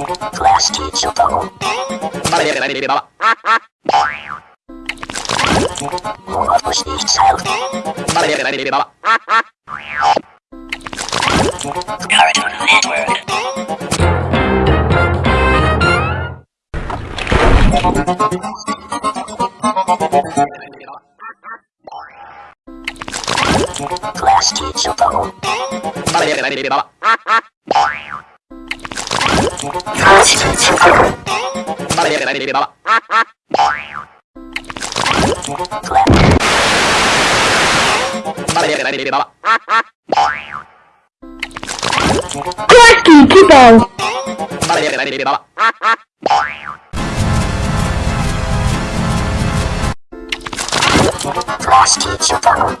Class teacher phone. Morphos nicht sound. Cartoon Network. Class teacher phone. Class teacher phone.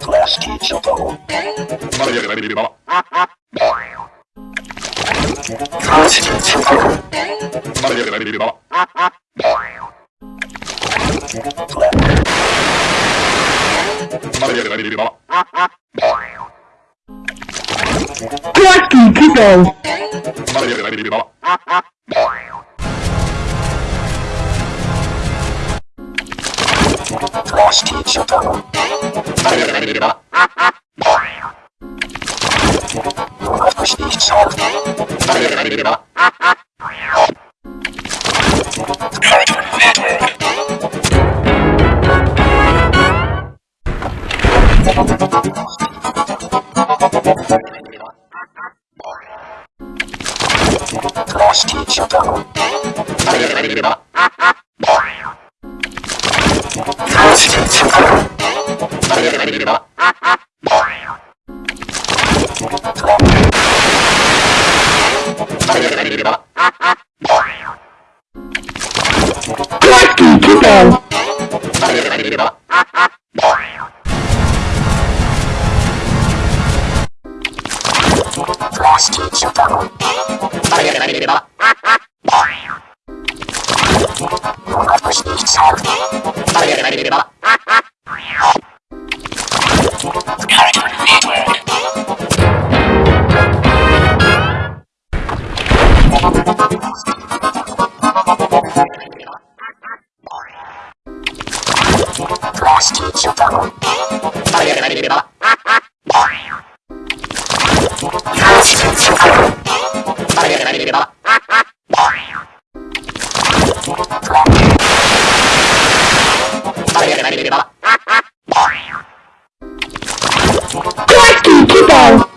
Class teacher phone. Class teacher phone. Class teacher phone. Steam Shutdown. Of. lost Chupaku. I've pushed each child. Keep on.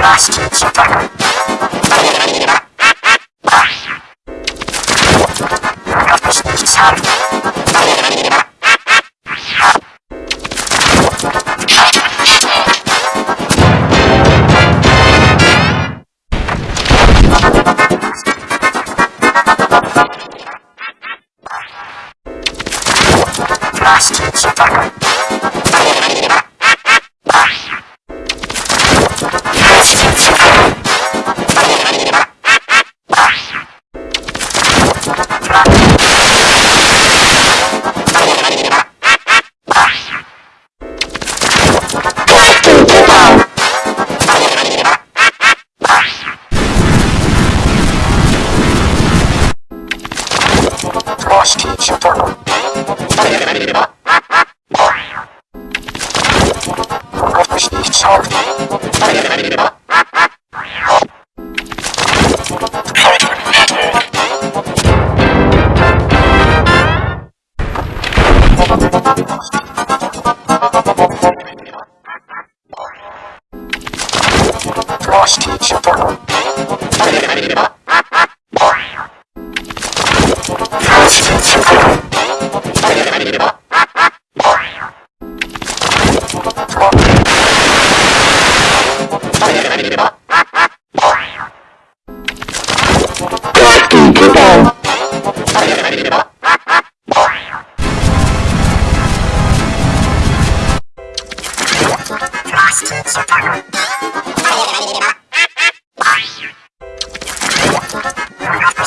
Last attacker. last survivor.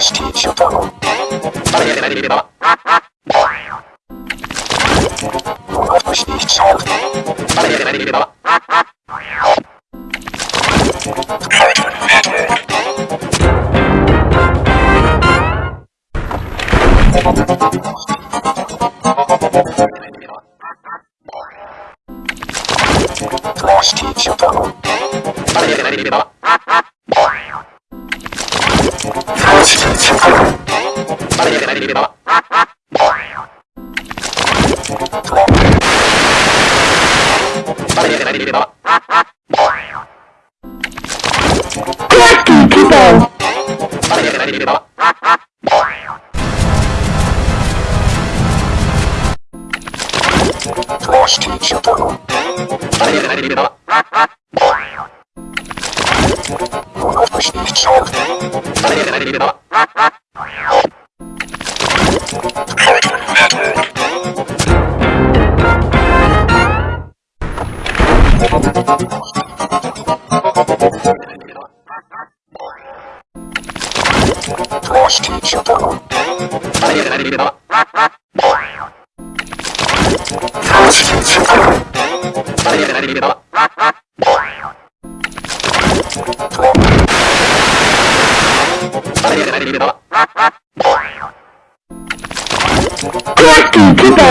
していちゅうとのれば Crafty people. Lost attacker. Lost attacker. Crafty people.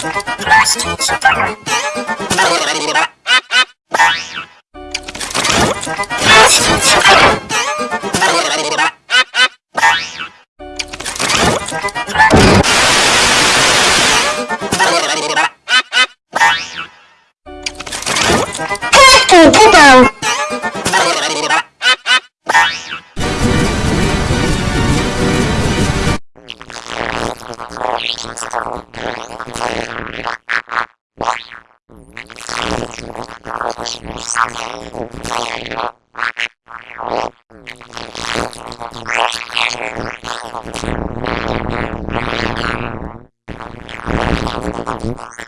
Blast. I'm sorry.